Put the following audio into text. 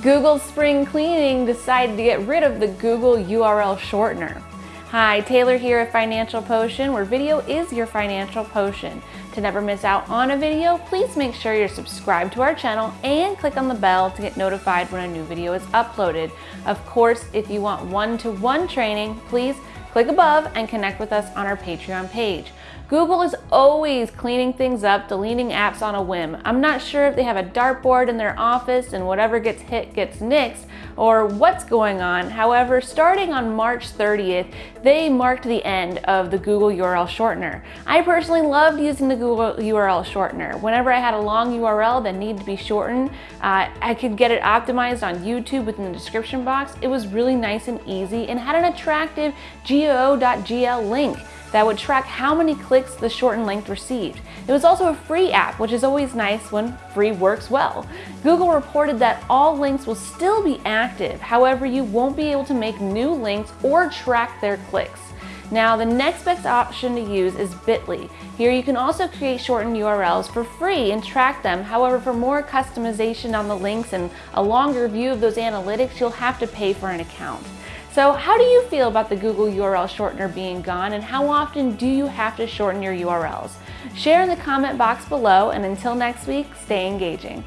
Google Spring Cleaning decided to get rid of the Google URL shortener. Hi, Taylor here at Financial Potion, where video is your financial potion. To never miss out on a video, please make sure you're subscribed to our channel and click on the bell to get notified when a new video is uploaded. Of course, if you want one-to-one -one training, please click above and connect with us on our Patreon page. Google is always cleaning things up, deleting apps on a whim. I'm not sure if they have a dartboard in their office and whatever gets hit gets nixed or what's going on. However, starting on March 30th, they marked the end of the Google URL shortener. I personally loved using the Google URL shortener. Whenever I had a long URL that needed to be shortened, uh, I could get it optimized on YouTube within the description box. It was really nice and easy and had an attractive goo.gl link that would track how many clicks the shortened link received. It was also a free app, which is always nice when free works well. Google reported that all links will still be active, however you won't be able to make new links or track their clicks. Now the next best option to use is Bitly. Here you can also create shortened URLs for free and track them. However, for more customization on the links and a longer view of those analytics, you'll have to pay for an account. So how do you feel about the Google URL shortener being gone and how often do you have to shorten your URLs? Share in the comment box below and until next week, stay engaging.